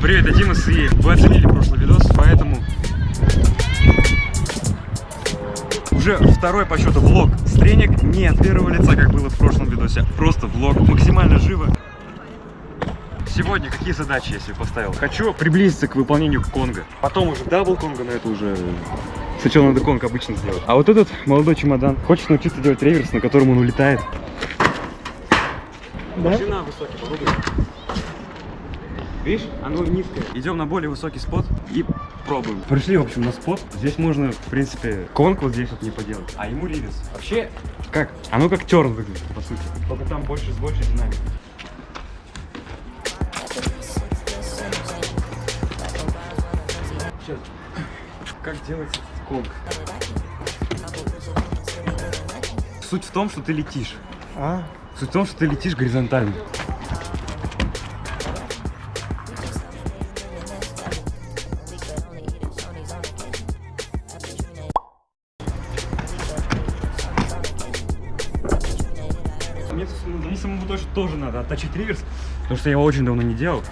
Привет, это Димас, и вы оценили прошлый видос, поэтому уже второй по счету влог. С тренинг, не от первого лица, как было в прошлом видосе, просто влог, максимально живо. Сегодня какие задачи я себе поставил? Хочу приблизиться к выполнению конга, потом уже double конга, но это уже... Сначала надо конг обычно сделать. А вот этот молодой чемодан хочет научиться делать реверс, на котором он улетает. Да? Машина высокий, попробуй. Видишь, оно низкое. Идем на более высокий спот и пробуем. Пришли, в общем, на спот. Здесь можно, в принципе, конг вот здесь вот не поделать, а ему ривес. Вообще, как? Оно как терн выглядит, по сути. Только там больше с большей динамикой. Сейчас. Как делается этот конг? Суть в том, что ты летишь. А, Суть в том, что ты летишь горизонтально. Мне, самому- тоже надо отточить реверс, потому что я его очень давно не делал.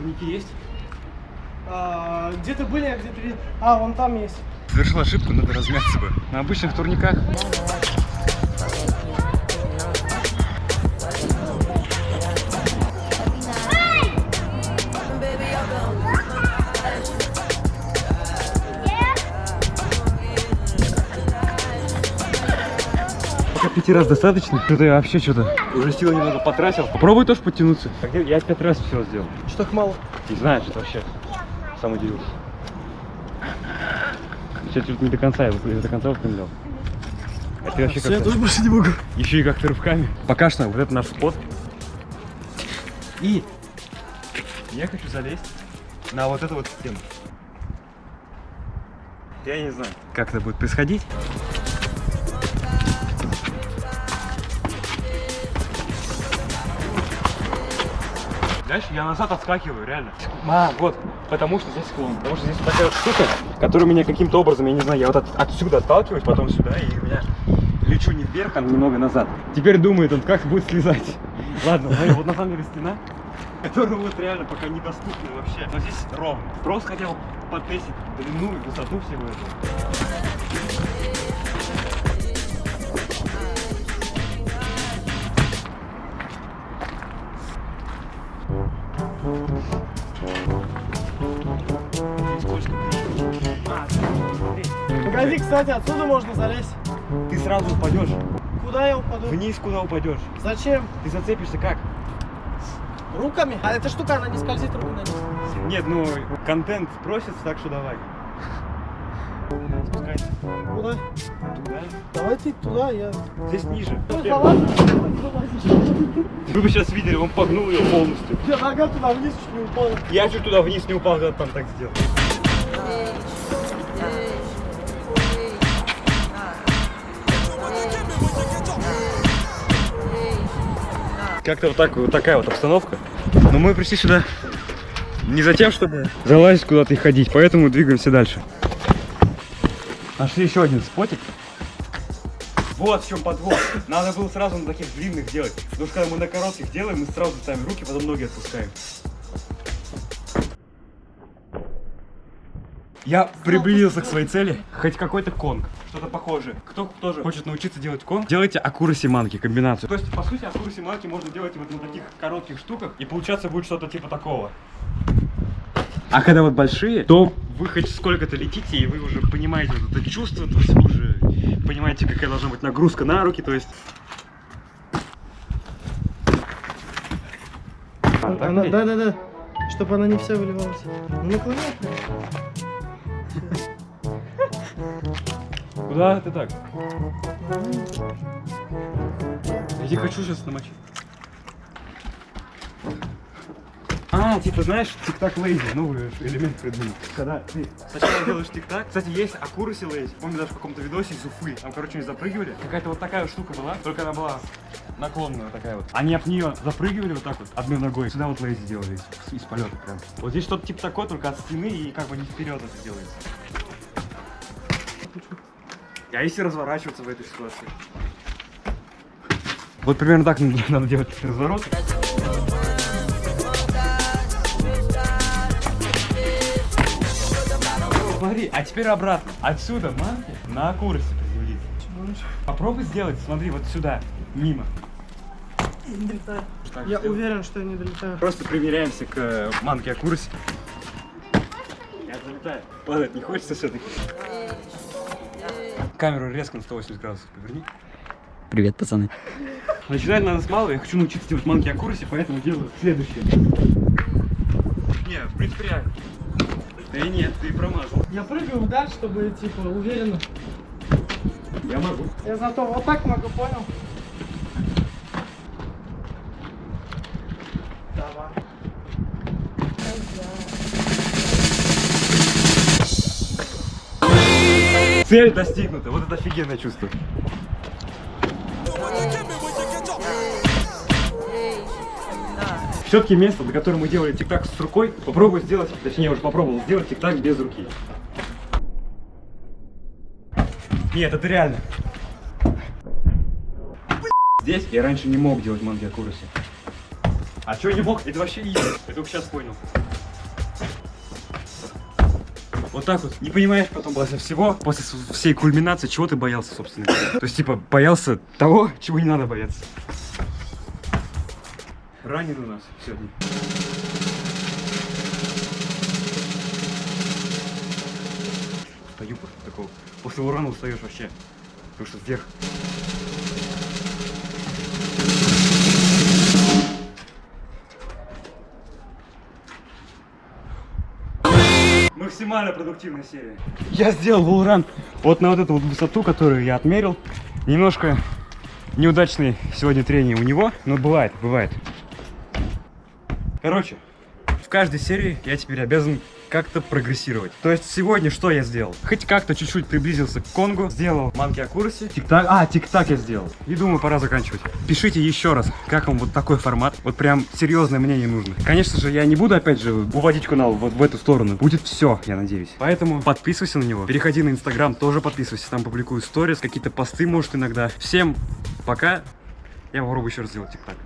Турники есть? а, где-то были, а где-то видел. А, вон там есть. Совершил ошибку, надо размяться бы. На обычных турниках Пока пяти раз достаточно. Что-то я вообще что-то уже силы немного потратил. Попробуй тоже подтянуться. Я пять раз все сделал. Что так мало? Не знаю, что вообще. Сам удивился. Сейчас чуть не до конца, я до конца выпрямлял. А ты вообще Всё, я как тоже больше не могу. Еще и как-то рывками. Пока что вот это наш спот. И я хочу залезть на вот эту вот стену. Я не знаю, как это будет происходить. Дальше я назад отскакиваю, реально. А, вот, потому что здесь склон. Потому что здесь такая вот штука, которая меня каким-то образом, я не знаю, я вот от- отсюда отталкиваюсь, потом сюда, и у меня лечу не вверх, а немного назад. Теперь думает он, как будет слезать. Ладно, смотри, вот на самом деле стена, которая вот реально пока недоступна вообще. Но здесь ровно. Просто хотел потестить длину и высоту всего этого. Погоди, кстати, отсюда можно залезть. Ты сразу упадешь. Куда я упаду? Вниз куда упадешь. Зачем? Ты зацепишься как? Руками? А эта штука, она не скользит низ. Нет, ну контент просит, так что давай. Спускайся Куда? туда. Давайте туда, я... Здесь ниже. Ну. Вы бы сейчас видели, он погнул ее полностью. Я нога туда вниз чуть не упала. Я чуть туда вниз не упал, когда там так сделал. Как-то вот, так, вот такая вот обстановка. Но мы пришли сюда не за тем, чтобы залазить куда-то и ходить, поэтому двигаемся дальше. Нашли еще один спотик. Вот в чем подвох. Надо было сразу на таких длинных делать. Потому что когда мы на коротких делаем, мы сразу ставим руки, потом ноги отпускаем. Я приблизился к своей цели. Хоть какой-то конг. Что-то похожее. Кто тоже хочет научиться делать конг, делайте акураси манки комбинацию. То есть, по сути, акураси манки можно делать вот на таких коротких штуках. И получаться будет что-то типа такого. А когда вот большие, то вы хоть сколько-то летите, и вы уже понимаете вот это чувство, то есть вы уже понимаете, какая должна быть нагрузка на руки, то есть... А, так Она, ли? да, да, да. Чтобы она не вся выливалась. Ну, наклоняй. Куда ты так? Я хочу сейчас намочить. А, типа, знаешь, тик-так лейзи, новый элемент придумал. Когда ты сначала делаешь тик-так, кстати, есть акураси лейзи. Помню, даже в каком-то видосе из Уфы. Там, короче, они запрыгивали. Какая-то вот такая штука была, только она была наклонная такая вот. Они об нее запрыгивали вот так вот, одной ногой. Сюда вот лейзи делали из, из полета прям. Вот здесь что-то типа такое, только от стены и как бы не вперед это делается. А если разворачиваться в этой ситуации? Вот примерно так надо делать разворот. Смотри, а теперь обратно. Отсюда манки на курсе приземлиться. Попробуй сделать, смотри, вот сюда, мимо. Не долетаю. Так Я сделай. уверен, что я не долетаю. Просто примеряемся к э, манке Акурсе. Я залетаю. Падать не хочется все-таки. Камеру резко на 180 градусов поверни. Привет, пацаны. Начинать надо с малого. Я хочу научиться делать манки Акурсе, поэтому делаю следующее. Не, в принципе, реально. Э, нет, ты промазал. Я прыгаю вдаль, чтобы, типа, уверенно. Я могу. Я зато вот так могу, понял? Давай. Цель достигнута. Вот это офигенное чувство. Все-таки место, до которого мы делали тик-так с рукой, попробую сделать, точнее уже попробовал сделать тик-так без руки. Нет, это реально. Здесь я раньше не мог делать манги Акураси. А что не мог? Это вообще изи. Я только сейчас понял. Вот так вот. Не понимаешь потом после всего, после всей кульминации, чего ты боялся, собственно. То есть, типа, боялся того, чего не надо бояться. Ранен у нас сегодня. Стою после такого. После урана устаешь вообще. Потому что вверх. Максимально продуктивная серия. Я сделал волран вот на вот эту вот высоту, которую я отмерил. Немножко неудачный сегодня тренинг у него, но бывает, бывает. Короче, в каждой серии я теперь обязан как-то прогрессировать. То есть сегодня что я сделал? Хоть как-то чуть-чуть приблизился к Конгу, сделал манки Акураси. Тик-так, а, тик-так я сделал. И думаю, пора заканчивать. Пишите еще раз, как вам вот такой формат. Вот прям серьезное мнение нужно. Конечно же, я не буду опять же уводить канал вот в эту сторону. Будет все, я надеюсь. Поэтому подписывайся на него. Переходи на Инстаграм, тоже подписывайся. Там публикую сторис, какие-то посты, может, иногда. Всем пока. Я попробую еще раз сделать тик-так.